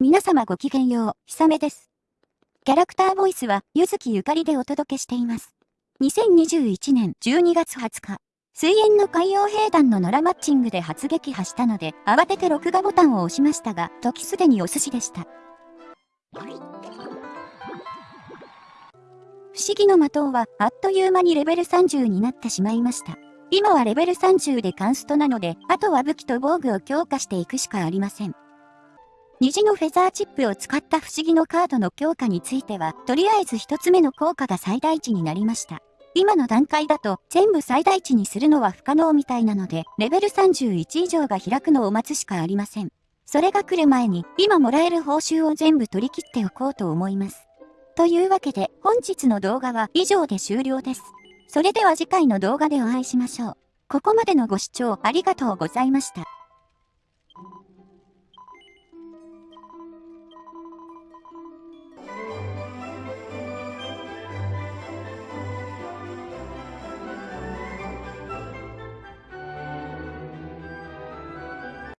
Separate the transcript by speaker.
Speaker 1: 皆様ごきげんよう、ひさめです。キャラクターボイスは、ゆずきゆかりでお届けしています。2021年12月20日、水炎の海洋兵団の野良マッチングで初撃破したので、慌てて録画ボタンを押しましたが、時すでにお寿司でした。不思議の的は、あっという間にレベル30になってしまいました。今はレベル30でカンストなので、あとは武器と防具を強化していくしかありません。虹のフェザーチップを使った不思議のカードの強化については、とりあえず一つ目の効果が最大値になりました。今の段階だと全部最大値にするのは不可能みたいなので、レベル31以上が開くのを待つしかありません。それが来る前に、今もらえる報酬を全部取り切っておこうと思います。というわけで、本日の動画は以上で終了です。それでは次回の動画でお会いしましょう。ここまでのご視聴ありがとうございました。